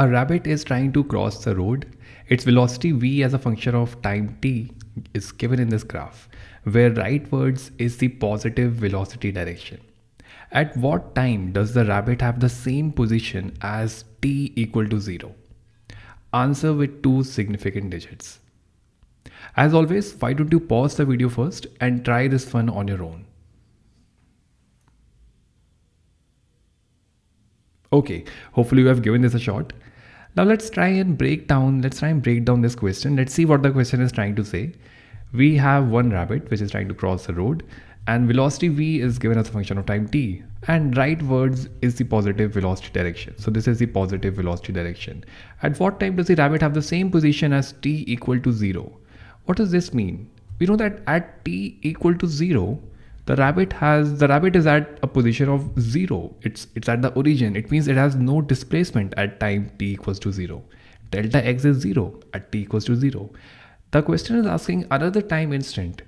A rabbit is trying to cross the road. Its velocity v as a function of time t is given in this graph, where rightwards is the positive velocity direction. At what time does the rabbit have the same position as t equal to 0? Answer with two significant digits. As always, why don't you pause the video first and try this one on your own. Okay, hopefully you have given this a shot. Now let's try and break down, let's try and break down this question. Let's see what the question is trying to say. We have one rabbit which is trying to cross the road and velocity v is given as a function of time t and rightwards is the positive velocity direction. So this is the positive velocity direction. At what time does the rabbit have the same position as t equal to 0? What does this mean? We know that at t equal to 0, the rabbit has the rabbit is at a position of 0. It's it's at the origin. It means it has no displacement at time t equals to 0. Delta x is 0 at t equals to 0. The question is asking another time instant.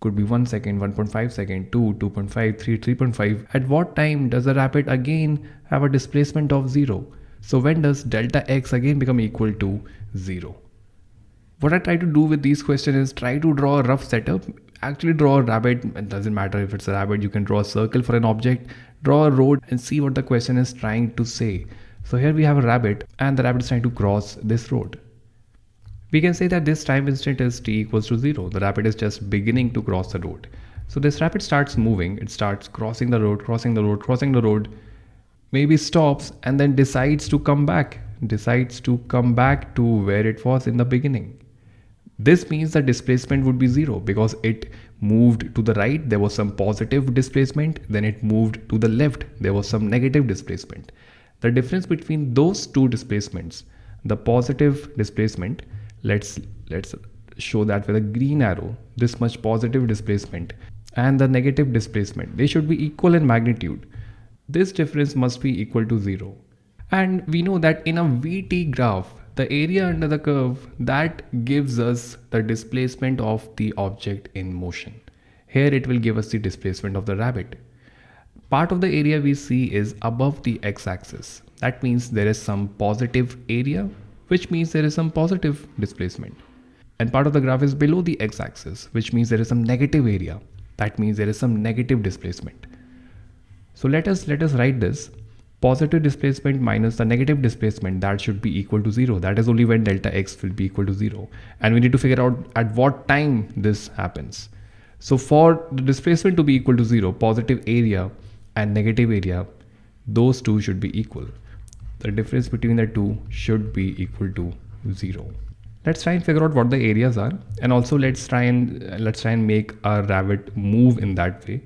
Could be 1 second, 1.5 second, 2, 2.5, 3, 3.5. At what time does the rabbit again have a displacement of 0? So when does delta x again become equal to 0? What I try to do with these questions is try to draw a rough setup. Actually draw a rabbit, it doesn't matter if it's a rabbit, you can draw a circle for an object, draw a road and see what the question is trying to say. So here we have a rabbit and the rabbit is trying to cross this road. We can say that this time instant is t equals to 0. The rabbit is just beginning to cross the road. So this rabbit starts moving, it starts crossing the road, crossing the road, crossing the road, maybe stops and then decides to come back, decides to come back to where it was in the beginning. This means the displacement would be zero because it moved to the right, there was some positive displacement, then it moved to the left, there was some negative displacement. The difference between those two displacements, the positive displacement, let's let's show that with a green arrow, this much positive displacement and the negative displacement, they should be equal in magnitude. This difference must be equal to zero. And we know that in a VT graph, the area under the curve that gives us the displacement of the object in motion. Here it will give us the displacement of the rabbit. Part of the area we see is above the x-axis. That means there is some positive area, which means there is some positive displacement. And part of the graph is below the x-axis, which means there is some negative area. That means there is some negative displacement. So let us let us write this positive displacement minus the negative displacement that should be equal to 0 that is only when delta x will be equal to 0 and we need to figure out at what time this happens. So for the displacement to be equal to 0 positive area and negative area those two should be equal. The difference between the two should be equal to 0 let's try and figure out what the areas are. And also let's try and let's try and make a rabbit move in that way.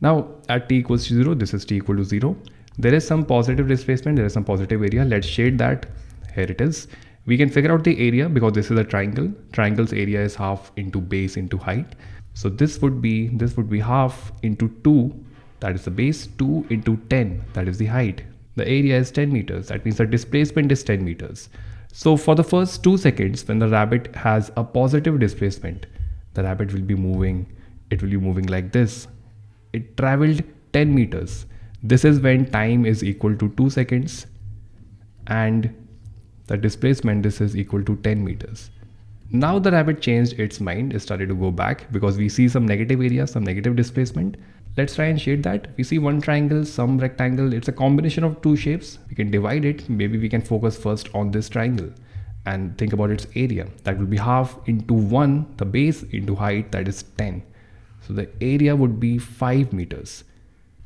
Now at t equals to 0 this is t equal to 0 there is some positive displacement there is some positive area. Let's shade that. Here it is. We can figure out the area because this is a triangle. Triangle's area is half into base into height. So this would be this would be half into 2 that is the base 2 into 10 that is the height. The area is 10 meters. That means the displacement is 10 meters. So for the first 2 seconds when the rabbit has a positive displacement the rabbit will be moving it will be moving like this. It traveled 10 meters this is when time is equal to 2 seconds and the displacement this is equal to 10 meters. Now the rabbit changed its mind, it started to go back because we see some negative area, some negative displacement. Let's try and shade that. We see one triangle, some rectangle. It's a combination of two shapes. We can divide it. Maybe we can focus first on this triangle and think about its area. That will be half into 1, the base into height, that is 10. So the area would be 5 meters.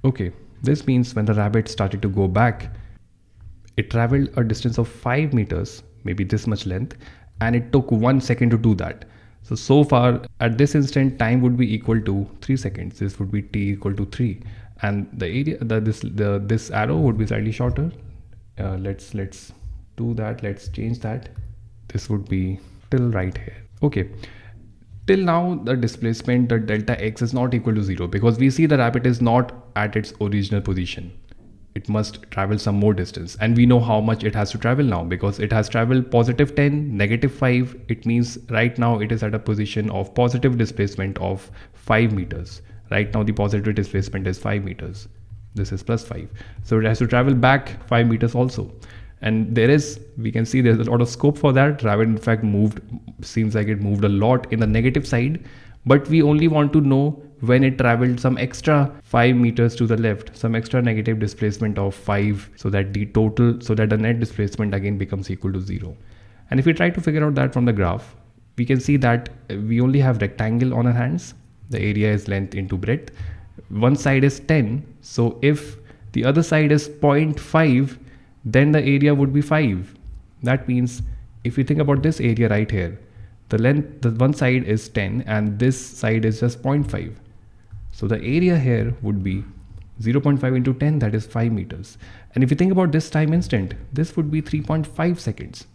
Okay, this means when the rabbit started to go back, it traveled a distance of 5 meters, maybe this much length, and it took 1 second to do that. So, so far at this instant time would be equal to 3 seconds. This would be t equal to 3 and the area the this the this arrow would be slightly shorter. Uh, let's let's do that. Let's change that. This would be till right here. Okay. Till now, the displacement, the delta x is not equal to zero because we see the rabbit is not at its original position. It must travel some more distance and we know how much it has to travel now because it has traveled positive 10, negative 5. It means right now it is at a position of positive displacement of 5 meters. Right now the positive displacement is 5 meters. This is plus 5. So it has to travel back 5 meters also. And there is we can see there's a lot of scope for that. Rabbit in fact moved seems like it moved a lot in the negative side. But we only want to know when it traveled some extra 5 meters to the left some extra negative displacement of 5 so that the total so that the net displacement again becomes equal to 0 and if we try to figure out that from the graph we can see that we only have rectangle on our hands. The area is length into breadth. One side is 10 so if the other side is 0.5 then the area would be 5 that means if you think about this area right here the length the one side is 10 and this side is just 0.5 so the area here would be 0.5 into 10 that is 5 meters. And if you think about this time instant this would be 3.5 seconds.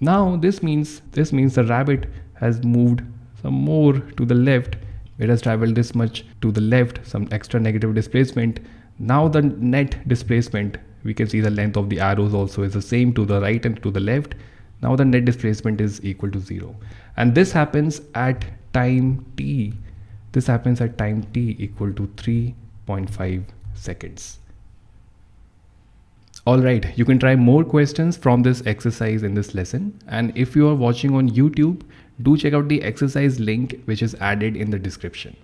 Now this means this means the rabbit has moved some more to the left. It has traveled this much to the left some extra negative displacement now the net displacement we can see the length of the arrows also is the same to the right and to the left. Now the net displacement is equal to zero. And this happens at time t. This happens at time t equal to 3.5 seconds. Alright, you can try more questions from this exercise in this lesson. And if you are watching on YouTube, do check out the exercise link which is added in the description.